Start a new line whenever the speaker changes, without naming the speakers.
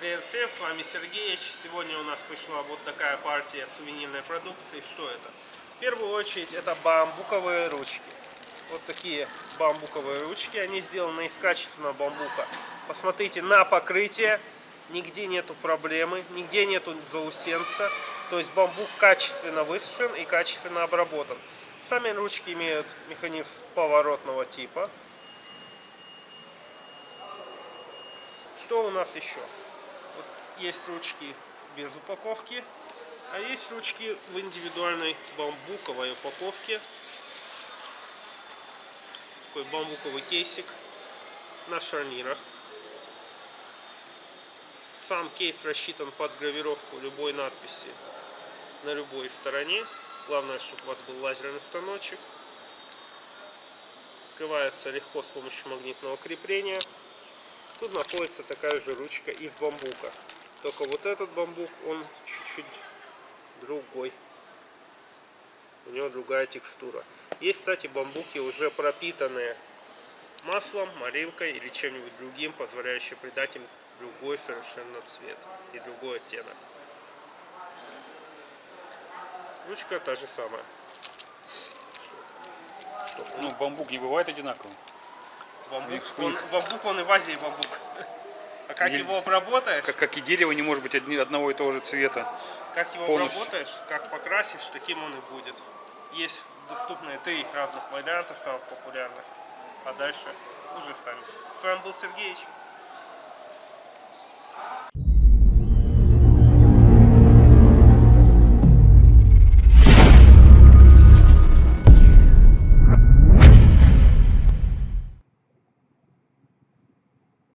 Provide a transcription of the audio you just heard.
Привет всем, с вами Сергеич. Сегодня у нас пришла вот такая партия сувенирной продукции. Что это? В первую очередь это бамбуковые ручки. Вот такие бамбуковые ручки. Они сделаны из качественного бамбука. Посмотрите на покрытие. Нигде нету проблемы, нигде нету заусенца. То есть бамбук качественно высушен и качественно обработан. Сами ручки имеют механизм поворотного типа. Что у нас еще? Есть ручки без упаковки, а есть ручки в индивидуальной бамбуковой упаковке. Такой бамбуковый кейсик на шарнирах. Сам кейс рассчитан под гравировку любой надписи на любой стороне. Главное, чтобы у вас был лазерный станочек. Открывается легко с помощью магнитного крепления. Тут находится такая же ручка из бамбука. Только вот этот бамбук, он чуть-чуть другой. У него другая текстура. Есть, кстати, бамбуки уже пропитанные маслом, морилкой или чем-нибудь другим, позволяющие придать им другой совершенно цвет и другой оттенок. Ручка та же самая.
Ну, бамбук не бывает одинаковым.
Бамбук, он, бамбук, он и в Азии бамбук. А как его обработаешь,
Как, как и дерево не может быть одни- одного и того же цвета.
как его
полностью.
обработаешь, как покрасишь, таким он и будет. Есть доступные три разных варианта, самых популярных. А дальше уже сами. С вами был Сергеич.